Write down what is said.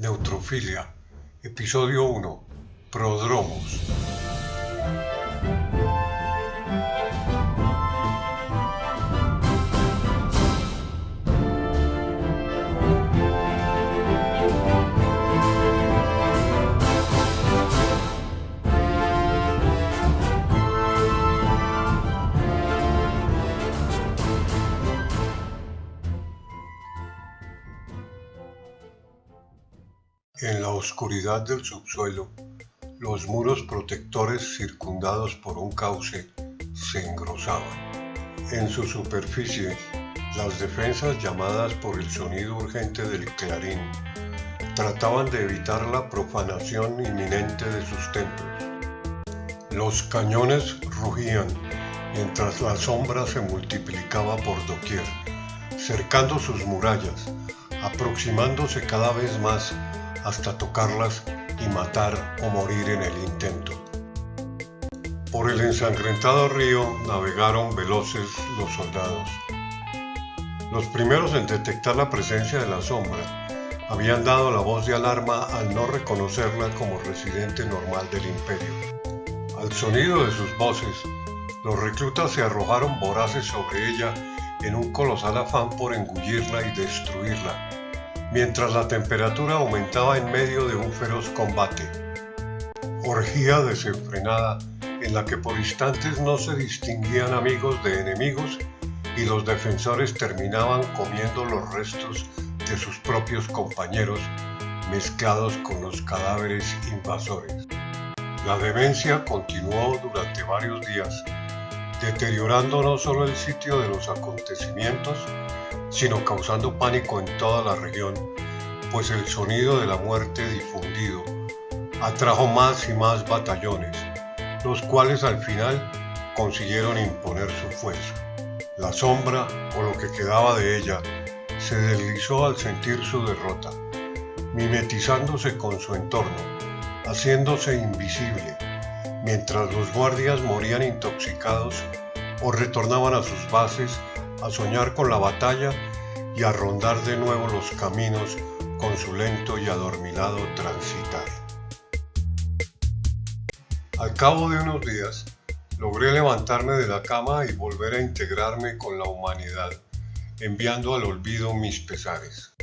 Neutrofilia, Episodio 1, Prodromos. En la oscuridad del subsuelo, los muros protectores circundados por un cauce se engrosaban. En su superficie, las defensas llamadas por el sonido urgente del clarín trataban de evitar la profanación inminente de sus templos. Los cañones rugían mientras la sombra se multiplicaba por doquier, cercando sus murallas, aproximándose cada vez más hasta tocarlas y matar o morir en el intento. Por el ensangrentado río navegaron veloces los soldados. Los primeros en detectar la presencia de la sombra habían dado la voz de alarma al no reconocerla como residente normal del imperio. Al sonido de sus voces, los reclutas se arrojaron voraces sobre ella en un colosal afán por engullirla y destruirla, mientras la temperatura aumentaba en medio de un feroz combate. Orgía desenfrenada en la que por instantes no se distinguían amigos de enemigos y los defensores terminaban comiendo los restos de sus propios compañeros mezclados con los cadáveres invasores. La demencia continuó durante varios días, deteriorando no solo el sitio de los acontecimientos, sino causando pánico en toda la región, pues el sonido de la muerte difundido atrajo más y más batallones, los cuales al final consiguieron imponer su fuerza. La sombra, o lo que quedaba de ella, se deslizó al sentir su derrota, mimetizándose con su entorno, haciéndose invisible, mientras los guardias morían intoxicados o retornaban a sus bases a soñar con la batalla y a rondar de nuevo los caminos con su lento y adormilado transitar. Al cabo de unos días, logré levantarme de la cama y volver a integrarme con la humanidad, enviando al olvido mis pesares.